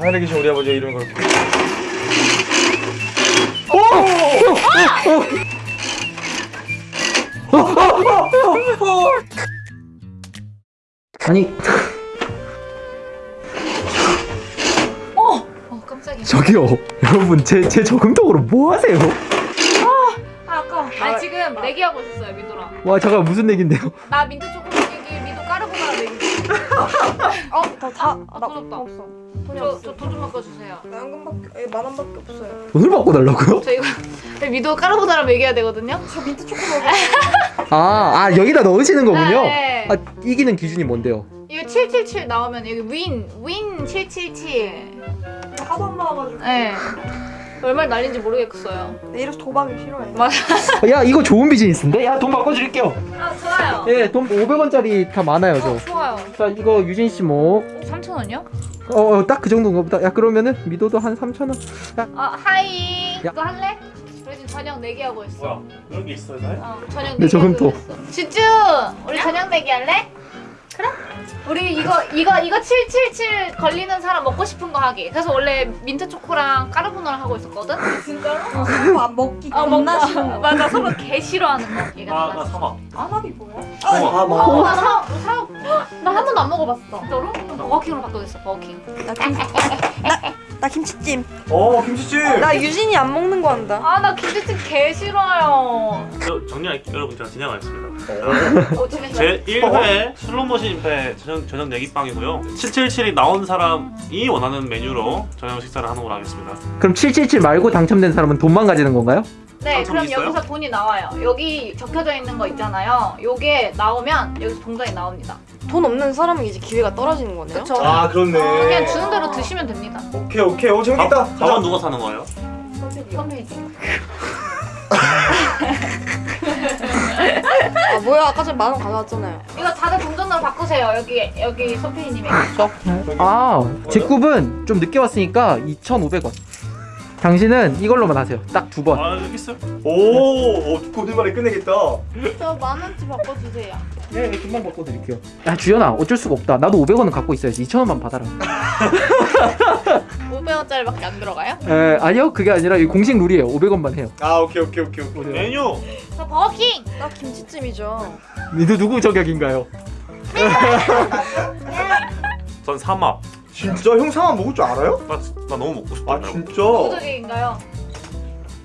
하늘에 계신 우리 아버지의 이름을 걸고 아니 어! 어 깜짝이야 저기요 여러분 제, 제 저금통으로 뭐 하세요? 아 아까워 아니 지금 내기하고 있었어요 민도랑 와 잠깐 무슨 얘긴데요? 나 민트 초 어, 다, 아, 나 돈 없다. 없어. 돈이 저 없어. 저 돈 좀 바꿔주세요 나 현금밖에, 에, 만 원밖에 없어요. 돈을 받고 달라고요? 저 이거 민도 까르보나라 먹여야 되거든요 저 민트 초코 먹어. 아, 아 여기다 넣으시는 거군요? 네. 아 이기는 기준이 뭔데요? 이거 777 나오면 여기 윈, 윈 777. 하도 안 나와가지고. 네. 얼마나 날린지 모르겠어요. 내 이래서 도박이 싫어해. 맞아. 야 이거 좋은 비즈니스인데? 야 돈 바꿔드릴게요 아, 좋아요. 예, 돈 500원짜리 다 많아요 어, 저 좋아요. 자 이거 유진 씨 뭐 3,000원이요? 어, 딱 그 정도인가 보다. 야, 그러면은 미도도 한 3,000원. 아, 하이. 야. 이거 할래? 우리 지금 저녁 내기 하고 있어. 뭐야 그런 게 있어요 날? 어, 저녁 네, 내기하고 저금통. 있어. 주쭈, 우리 저녁 내기 할래? 그래? 우리 이거 이거 이거 777 걸리는 사람 먹고 싶은 거 하기. 그래서 원래 민트 초코랑 까르보나라 하고 있었거든. 진짜로? 어, 안 먹기 아, 겁나 먹- 싫어. 맞아 서로 개 싫어하는 거. 얘가 아 나 달라서. 사막 아나비 뭐야? 아, 뭐. 어, 나 사, 사, 나한 번도 안 먹어봤어. 진짜로? 버거킹으로 바꾸겠어, 버거킹. 나 나, 나 김치찜. 어 김치찜 나 유진이 안 먹는 거 한다. 아, 나 김치찜 개 싫어요. 저 정리할 여러분 제가 진행하겠습니다. 어, 제 1회 슬로모션 임페 저녁, 저녁 내기빵이고요. 777이 나온 사람이 원하는 메뉴로 저녁 식사를 하는 걸로 하겠습니다. 그럼 777 말고 당첨된 사람은 돈만 가지는 건가요? 네, 그럼 있어요? 여기서 돈이 나와요. 여기 적혀져 있는 거 있잖아요. 요게 나오면 여기서 동전이 나옵니다. 돈 없는 사람은 이제 기회가 떨어지는 거네요. 그쵸? 아 그렇네 그냥 주는 대로 드시면 됩니다. 오케이 오케이 어 밥, 재밌겠다 밥은 누가 사는 거예요? 선배지. 아 뭐야 아까 전에 만원 가져왔잖아요. 이거 다들 동전으로 바꾸세요. 여기 여기 소피님이. 아, 제 굽은 좀 늦게 왔으니까 2,500원. 당신은 이걸로만 하세요. 딱 두 번. 아 있어요. 오 고들말에 끝내겠다 저 만 원치 바꿔주세요. 네, 금방 바꿔드릴게요. 야, 주연아, 어쩔 수가 없다. 나도 500원은 갖고 있어야지. 2,000원만 받아라. 500원짜리밖에 안 들어가요? 에, 아니요, 그게 아니라 이 공식 룰이에요. 500원만 해요. 아 오케이 오케이 오케이 오케이 메뉴 저 버거킹. 나 김치찜이죠. 니도 누구 저격인가요? 전 삼합. 진짜 형 상황 먹을 줄 알아요? 나, 나 너무 먹고 싶다. 아 진짜? 누구적인가요?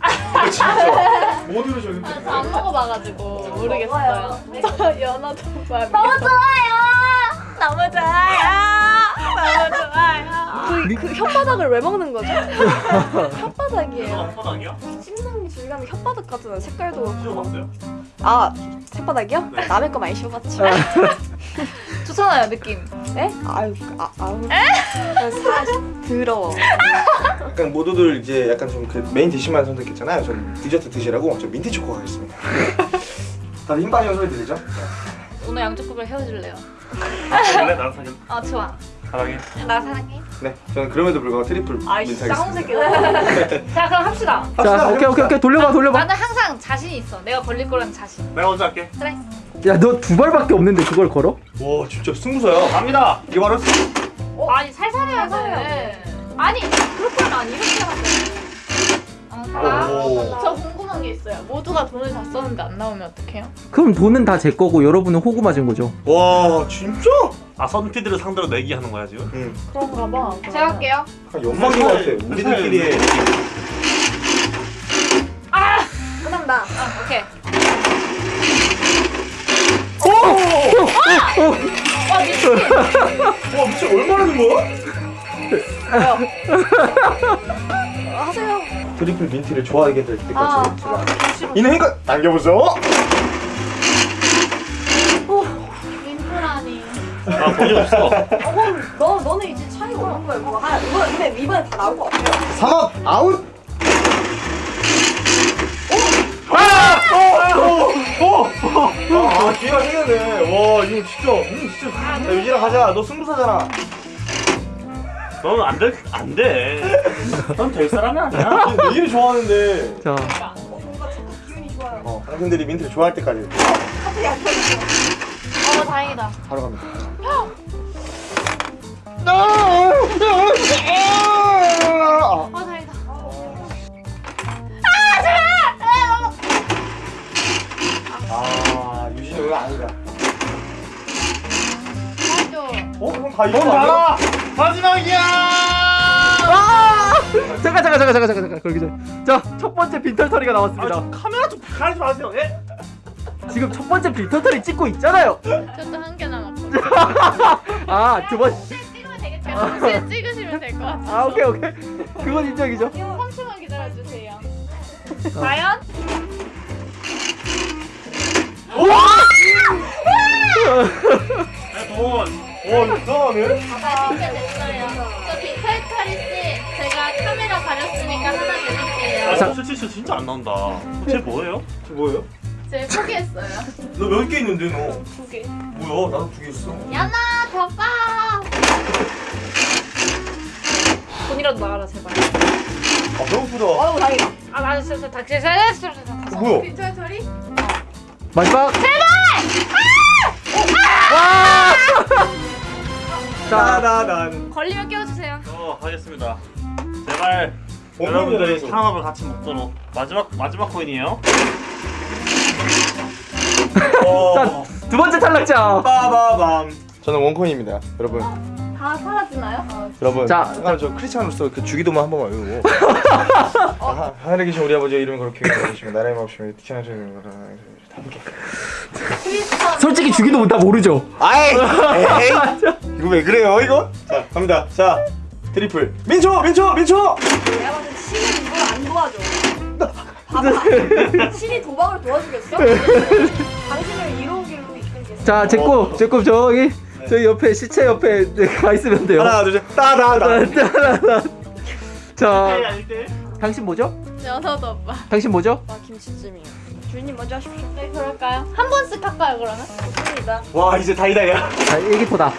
아, 진짜 뭐 들으셨는데? 아, 저안 먹어봐가지고 모르겠어요. 저 연어 족발. 너무 좋아요. 너무 좋아요. 너무 좋아요. 그, 그 혓바닥을 왜 먹는 거죠? 혓바닥이에요. 바닥이야? 씹는 질감이 혓바닥 같잖아요. 색깔도 씹어봤어요? 아 혓바닥이요? 네. 남의 거 많이 씹어봤지. 좋잖아요 느낌. 네? 아유 아 아유. 사 더러워. 약간 모두들 이제 약간 좀 그 메인 디시만 선택했잖아요 저는 디저트 드시라고 저 민트 초코 가겠습니다 다들 힘 빠지는 소리 들리죠? 오늘 양쪽급을 헤어질래요. 원래 나랑 사귀 아 좋아. 사랑해. 나 사랑해. 네 저는 그럼에도 불구하고 트리플 아이씨 하겠습니다 새끼다. 자 그럼 합시다. 자, 오케이, 오케이, 오케이. 돌려봐, 돌려봐. 나는 항상 자신 있어. 내가 걸릴 거라는 자신. 내가 먼저 할게. 그래. 야, 너 두 발밖에 없는데 그걸 걸어? 와 진짜 승부사야 갑니다. 이게 바로 어? 아니 살살 해야 돼. 아니 그렇게 하면 아니 이렇게 하면 돼. 아, 오. 저 궁금한 게 있어요. 모두가 돈을 다 썼는데 안 나오면 어떡해요? 그럼 돈은 다 제 거고 여러분은 호구 맞은 거죠. 와 진짜? 아 선피드를 상대로 내기하는 거야 지금? 응 그런가 봐. 제가 할게요. 약간 연막인 것 같아 우리들끼리 아, 하세요. 트리플 민트를 좋아하게 될 때까지 아, 제가 아, 싫어. 이는 행가 당겨보죠 민프라니. 나 돈이 없어. 그럼 너 너는 이제 차이가 없는 거야. 그거 하 이거 이번에 이번에 다 나올 것 같아요. 삼합 아웃 아! 오! 오! 오! 아, 기회가 생겼네. 와, 이거 진짜, 음, 진짜. 야, 유진아, 가자. 너 승부사잖아. 너는 안 돼. 안 돼. 넌 될 사람이 아니야. 아, 얘, 얘를 좋아하는데. 자. 어, 당신들이 민트를 좋아할 때까지. 어, 다행이다. 바로 갑니다. 아, 다행이다. 아, 제발! 아, 유진이 왜 아니다. 아, 어? 그럼 다 이거 아니야? 마지막이야! 아! 잠깐 잠깐 잠깐 잠깐 잠깐 잠깐 걸기 전에 자첫 번째 빈털터리가 아, 나왔습니다 저 카메라 좀 가리지 마세요. 예? 지금 첫 번째 빈털터리 찍고 있잖아요 저도 한 개 남았거든요. 아두 번. 찍으면 되겠죠? 동시에 찍으시면 될 것 같아요. 아 오케이 오케이 그건 인정이죠 3초만 기다려주세요. 과연? 네, 돈. 와 이상하네 맛있게 됐어요. 저 빅탈터리 씨, 제가 카메라 가렸으니까 하나 드릴게요. 아, 저 실실 진짜 안 나온다. 쟤 뭐예요? 저 뭐예요? 제 포기했어요. 너 몇 개 있는데 너 두 개. 뭐야 나도 두 개 있어 야나, 더 빠! 돈이라도 나와라, 제발. 아 배고프다 어우 다행이다. 아, 나 진짜 닥치, 진짜 어, 뭐야 빅탈터리? 마지막 제발 와 자, 따다단 걸리면 깨워주세요. 어, 하겠습니다. 제발 어, 여러분들이. 상업을 같이 먹도록 마지막 마지막 코인이에요. 어. 두 번째 탈락자 빠바밤 저는 원코인입니다 여러분 다 사라지나요? 여러분 자, 잠깐 저 크리스찬으로서 그 주기도만 한 번만 외우고 아, 하늘에 계신 우리 아버지 이름을 그렇게 여기시면 나라의 마옵시며 티천하시는 거라 함께 솔직히 주기도 다 모르죠 아이 에이 이거 왜 그래요 이거 자 갑니다 자 트리플 민초 민초 민초 내가 봤을 때 신이 이걸 안 도와줘. 봐봐. 신이 도박을 도와주겠어? 당신을 이로운 길로 이끌겠어. 자 제꿈 제꿈 저기 저기 옆에 시체 옆에 네, 가 있으면 돼요 하나 둘 셋 따다단 자 아닐 때. 당신 뭐죠? 연어도 오빠. 당신 뭐죠? 나 김치찜이요. 주인님 먼저 하십시오. 네, 그럴까요? 한 번씩 할까요, 그러면? 좋습니다. 와 이제 다이다야 자 일기토다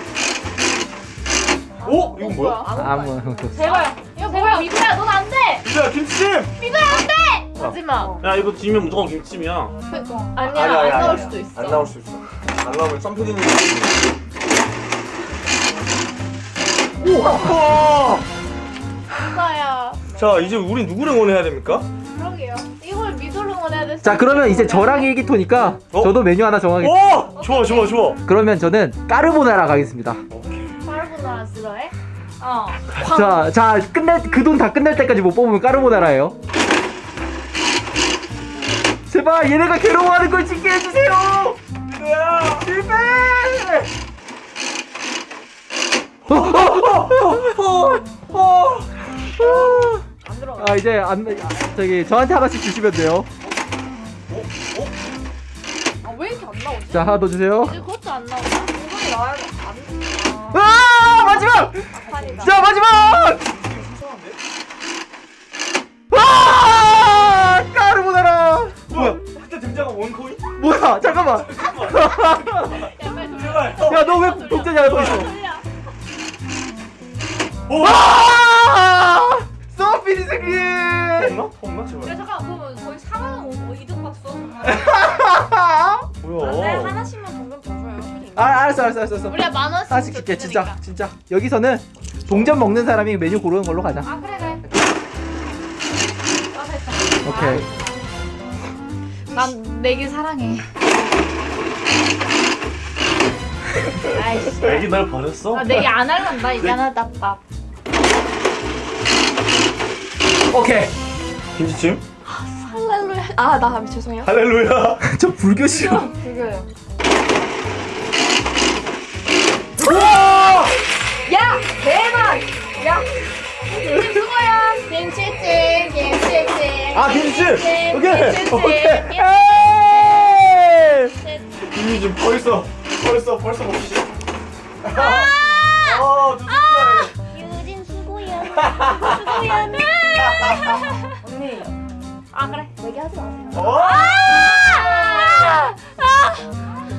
오 이건 뭐야 아무 제발. 이거 제발, 미구야, 넌 안 돼! 미주야 김치찜 미구야, 안 돼! 하지마. 야 이거 지면 무조건 김치찜이야. 아니야, 안 나올 수도 있어. 안 나올 수 있어 안 나오면 썸피디님 우와 진짜야. 자 이제 우리 누구를 응원해야 됩니까? 자 그러면 이제 저랑 일기토니까 어? 저도 메뉴 하나 정하겠습니다 오 좋아 좋아 좋아 그러면 저는 까르보나라 가겠습니다 까르보나라 싫어해? 어. 자, 자 끝낼 그돈 다 끝날 때까지 못 뽑으면 까르보나라예요. 제발 얘네가 괴로워하는 걸 찍게 해주세요. 실패. 안 들어가. 아 이제 안 저기 저한테 하나씩 주시면 돼요. 자 하나 더 주세요. 이제 그것도 안 나오나? 이번에 나와야 돼. 안. 아 마지막. 판이다. 자 마지막. 아 까르보나라. 뭐야 그때 등장한 원코인? 뭐야 잠깐만. 야, 야너왜 독재자야. 돌려. 와! 소피디 생긴! 없나? 없나 야, 제발 잠깐, 그러면 거의 4만 원 이득 봤어. 뭐야 네, 하나씩만 동전 더 줘요. 아, 알았어, 알았어, 알았어. 우리가 만 원씩 하나씩 줄게, 진짜. 진짜. 여기서는 동전 먹는 사람이 메뉴 고르는 걸로 가자. 아, 그래, 그래. 아. 오케이. 난 내길 사랑해. 아이씨. 애기 날 버렸어? 아, 내기 안 할란다. 미안하다, 밥. 오케이. 김치찜? 아, 나 죄송해요. 할렐루야 저 불교시요. 그거요. 우와 야, 대박. 야, 수고요. 김치찜, 김치찜. 아 김치찜 김치찜, 오케이 김치찜, 오케이 에이! 김치찜 벌써 벌써 벌써 먹기 아 두둥 유진 수고요. 수고요. 언니. 아, 그래. 얘기하지 마세요. 어?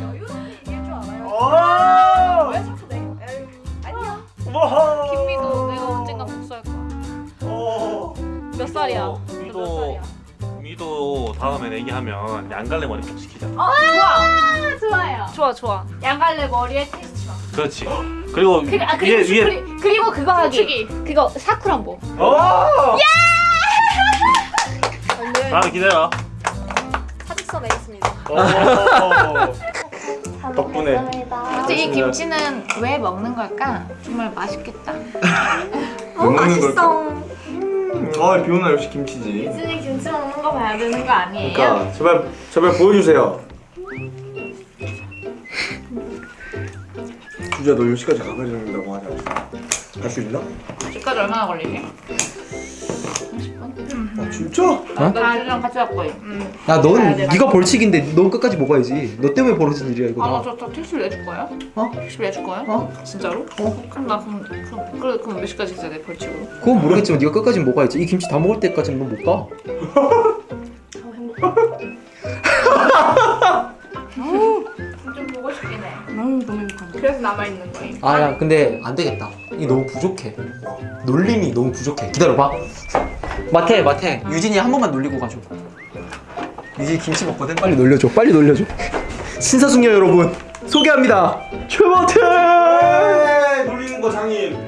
여유롭게 얘기할 줄 알아요. 어? 왜 자꾸 내? 에휴, 아니야. 와 김미도 내가 언젠가 복수할 거야. 어. 몇 살이야? 어, 몇 미도 살이야? 미도 다음에 내기하면 양갈래 머리카락 시키자. 어, 좋아. 좋아요. 좋아, 좋아. 양갈래 머리에 테스트 마. 그렇지. 그리고 그, 아, 위에 그리고, 위에 그리, 그리 고 그거 하기. 그거 사쿠란보. 어. 언니 다음에 기다려. 사직서 내겠습니다. 어. 덕분에 이 김치는 왜 먹는 걸까? 정말 맛있겠다. 어 맛있어. 아, 비 오는 날 역시 김치지. 이준이 김치 먹는 거 봐야 되는 거 아니에요? 그러니까 제발 제발 보여주세요. 주자 너 10시까지 가봐야 된다고 하냐? 갈 수 있나? 집까지 얼마나 걸리지? 아 진짜? 어? 나 이준이랑 같이 갈 거예요. 야, 넌 네가 벌칙인데 넌 끝까지 먹어야지. 너 때문에 벌어진 일이야 이거. 아, 나. 저, 저 택시 내줄 거예요? 어? 택시 내줄 거예요? 어? 진짜로? 어? 그럼 나 그럼 그럼 그래 그럼 몇 시까지 있어야 돼 벌칙으로? 그건 모르겠지만 네가 끝까지 먹어야지. 이 김치 다 먹을 때까지는 넌못 가. 좀 보고 싶긴 해. 음 너무 행복하다. 그래서 남아 있는 거임. 아, 야, 근데 안 되겠다. 이게 너무 부족해. 놀림이 너무 부족해. 기다려봐. 마태, 마태. 유진이 한 번만 놀리고 가줘. 유진이 김치 먹거든? 빨리 놀려줘. 빨리 놀려줘. 신사숙녀 여러분, 소개합니다. 최마태! 에이, 놀리는 거 장인.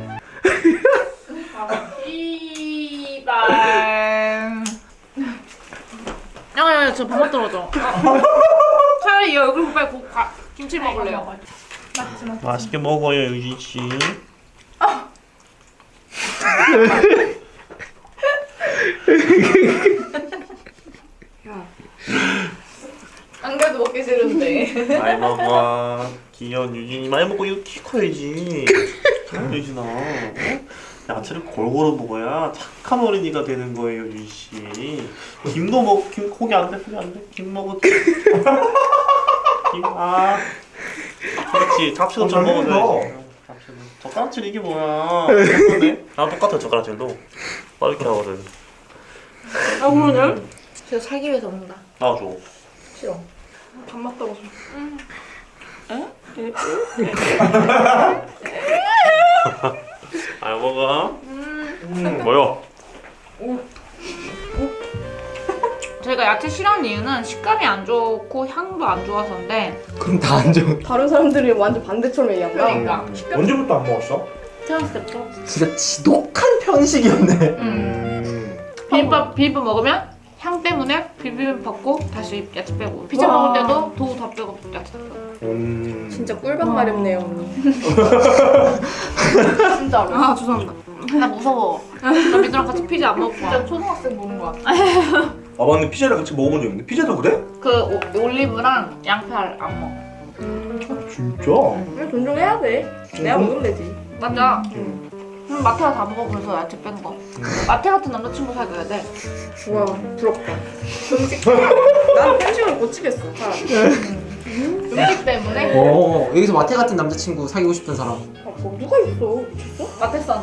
이발. 야야야 저 밥맛 떨어져. 차라리 이 얼굴 빨리 고, 가, 김치 먹을래요. 맛있게 먹어요 유진 씨. 안 그래도 먹기 싫은데. 많이 먹어. 귀여운 유진이 많이 먹고 이거 키 커야지. 유진아. 어? 야채를 골고루 먹어야 착한 어린이가 되는 거예요, 유진 씨. 김도 먹, 김 고기 안 돼, 고기 안 돼. 김 먹어. 김. 아. 그렇지. 잡채도 어, 좀잘 먹어줘야지. 젓가락질 이게 뭐야? 똑같네. 아 똑같아 젓가락질도. 빠르게 하거든. 아 그러네. 제가 살기 위해서 먹는다. 나와줘. 싫어. 밥맛 떨어져. 잘 먹어. 음, 뭐야? 저희가 야채 싫어하는 이유는 식감이 안 좋고 향도 안 좋아서인데 그럼 다 안 좋은. 다른 사람들이 완전 반대처럼 얘기한다. 그러니까 언제부터 안 먹었어? 태어났을 때부터 진짜 지독한 편식이었네. 음. 음. 비빔밥 비빔밥 먹으면 향 때문에 비빔밥 받고 다시 야채 빼고 피자 와. 먹을 때도 도우 다 빼고 야채 빼고 음. 진짜 꿀밤 마렵네요. 진짜로 아 죄송합니다. 나 무서워 나 민주랑 같이 피자 안 먹고 진짜 초등학생 보는 거야 아 맞네 피자를 같이 먹어본 적 있는데 피자도 그래? 그 오- 올리브랑 양파를 안 먹어 진짜? 그냥 존중해야 돼. 내가 먹으면 되지. 맞아 그 럼 마태가 다 먹어 그래서 야채 뺀 거 마태 같은 남자친구 사귀어야 돼 와 부럽다. 음식. 난 편식을 고치겠어. 차라리. 음식 때문에 어, 여기서 마태 같은 남자친구 사귀고 싶은 사람. 아, 뭐 누가 있어? 미쳤어? 마태선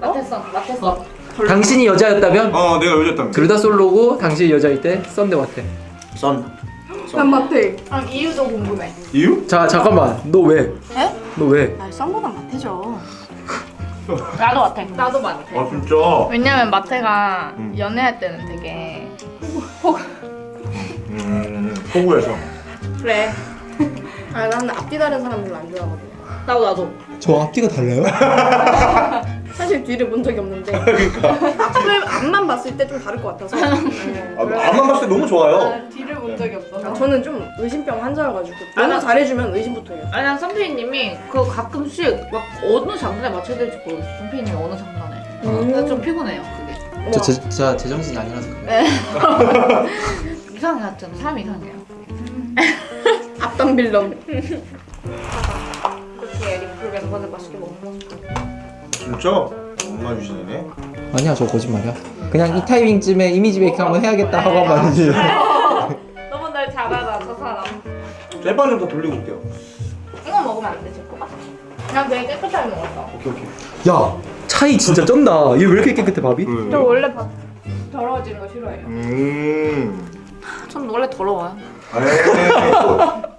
마태선 마태선 당신이 여자였다면 어 내가 요즘 둘다 솔로고 당신이 여자일 때 썬데 마태. 썬 난 마태. 아 이유도 궁금해 이유? 자 잠깐만 너 왜? 에? 너 왜? 아 썸보다 마태죠. 나도 마태 나도 마태 아 진짜? 왜냐면 마태가 음. 연애할 때는 되게 음 호구에서 그래. 아 나는 앞뒤 다른 사람 별로 안 좋아하거든. 나도 나도 저 앞뒤가 달라요? 사실 뒤를 본 적이 없는데. 앞을 앞만 봤을 때 좀 다를 것 같아서. 네, 아, 앞만 봤을 때 너무 좋아요. 뒤를 본 적이 없어서. 아, 저는 좀 의심병 환자여가지고 아, 너무 나- 잘해주면 의심부터 해요. 아니 난 선배님이 그 가끔씩 막 어느 장단에 맞춰야 될지 모르겠어. 선배님이 어느 장단에. 음. 그래서 좀 피곤해요 그게. 저 제, 제가 제정신이 아니라서 그래요. 이상해 하여튼. 사람이 이상해요. 앞담 빌런. 그렇게 리플 멤버들 맛있게 먹는 모습 진짜? 엄마 유신이네 아니야 저 거짓말이야. 그냥 이 타이밍쯤에 이미지 메이킹 한번 해야겠다 하고 한 말이지. 너무 날잘 알아 저 사람 셀빵 좀더 돌리고 올게요 이거 먹으면 안 되지 꼬박 난 되게 깨끗하게 먹었어 오케이 오케이 야 차이 진짜 쩐다. 얘 왜 이렇게 깨끗해 밥이? 저 원래 밥 더러워지는 거 싫어해요 음전 원래 더러워요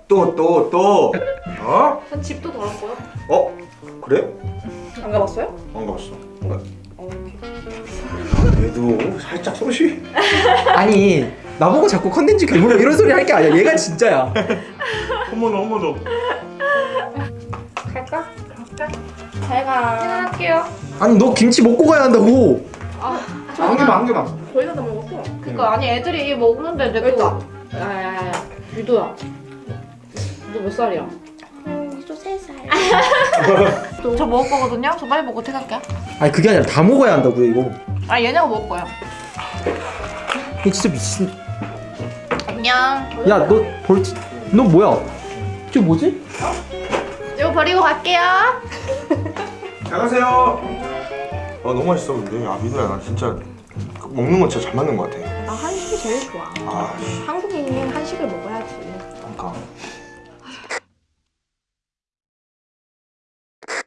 또또 또 어? 전 집도 더럽고요 어? 그래? 안 가봤어요? 안 가봤어 얘도 살짝 소시 아니 나보고 자꾸 컨텐츠 괴물 이런 소리 할 게 아니야. 얘가 진짜야. 어머나 어머나 갈까? 갈까? 잘가. 퇴근할게요 아니 너 김치 먹고 가야 한다고. 한 개만 한 개만 거의 다 먹었어. 그니까 아니 애들이 먹는데 내가 일단. 야야야야 유도야 너 몇 살이야? 음, 저저 먹을 거거든요. 저 빨리 먹고 퇴근할게요. 아니 그게 아니라 다 먹어야 한다고요 이거 아 얘네가 먹을 거예요. 이거 진짜 미친 안녕. 야너 벌칙 너 뭐야 저 뭐지? 이거 버리고 갈게요. 잘 가세요. 아 너무 맛있어 근데 야 민우야 나 진짜 먹는 건 진짜 잘 맞는 것 같아. 나 한식이 제일 좋아. 아 씨, 한국인은 한식을 먹어야지. 그러니까